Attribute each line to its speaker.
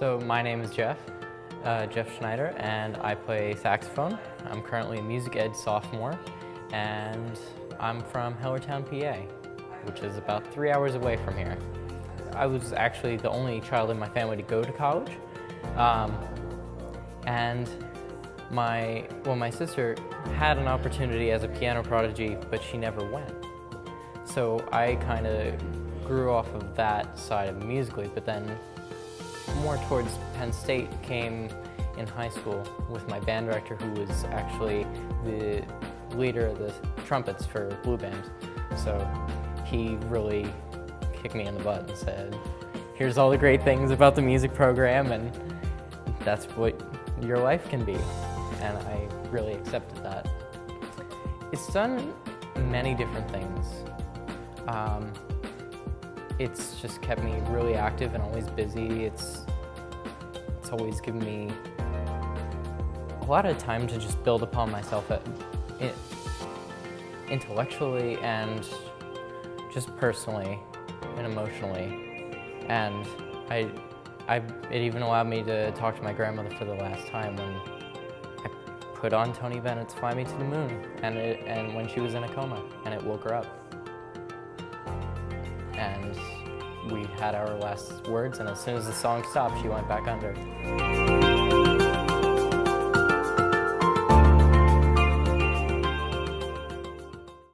Speaker 1: my name is Jeff, uh, Jeff Schneider, and I play saxophone. I'm currently a music ed sophomore, and I'm from Hellertown, PA, which is about three hours away from here. I was actually the only child in my family to go to college, um, and my, well, my sister had an opportunity as a piano prodigy, but she never went. So I kind of grew off of that side of musically, but then more towards Penn State came in high school with my band director who was actually the leader of the trumpets for Blue Band. So he really kicked me in the butt and said, here's all the great things about the music program and that's what your life can be. And I really accepted that. It's done many different things. Um, it's just kept me really active and always busy. It's, it's always given me a lot of time to just build upon myself uh, at, it, intellectually and just personally and emotionally. And I, I, it even allowed me to talk to my grandmother for the last time when I put on Tony Bennett's Fly Me to the Moon and, it, and when she was in a coma and it woke her up. And we had our last words and as soon as the song stopped, she went back under.